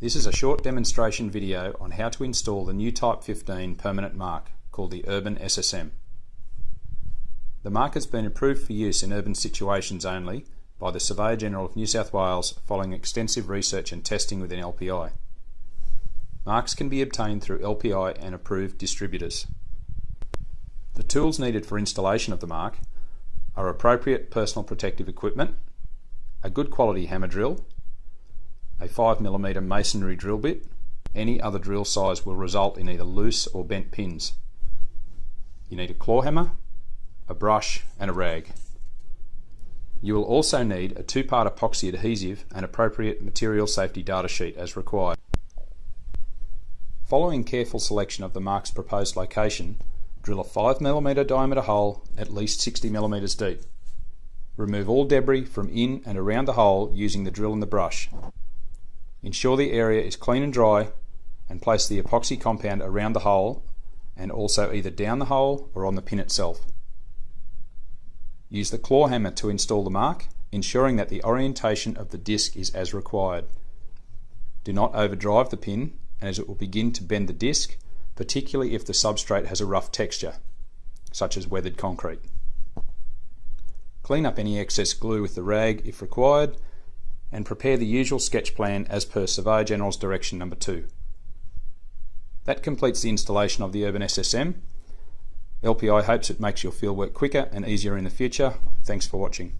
This is a short demonstration video on how to install the new Type 15 permanent mark called the Urban SSM. The mark has been approved for use in urban situations only by the Surveyor General of New South Wales following extensive research and testing within LPI. Marks can be obtained through LPI and approved distributors. The tools needed for installation of the mark are appropriate personal protective equipment, a good quality hammer drill, a 5mm masonry drill bit. Any other drill size will result in either loose or bent pins. You need a claw hammer, a brush and a rag. You will also need a two-part epoxy adhesive and appropriate material safety data sheet as required. Following careful selection of the mark's proposed location, drill a 5mm diameter hole at least 60mm deep. Remove all debris from in and around the hole using the drill and the brush. Ensure the area is clean and dry and place the epoxy compound around the hole and also either down the hole or on the pin itself. Use the claw hammer to install the mark, ensuring that the orientation of the disc is as required. Do not overdrive the pin as it will begin to bend the disc, particularly if the substrate has a rough texture, such as weathered concrete. Clean up any excess glue with the rag if required and prepare the usual sketch plan as per Surveyor General's Direction Number 2. That completes the installation of the Urban SSM. LPI hopes it makes your fieldwork quicker and easier in the future. Thanks for watching.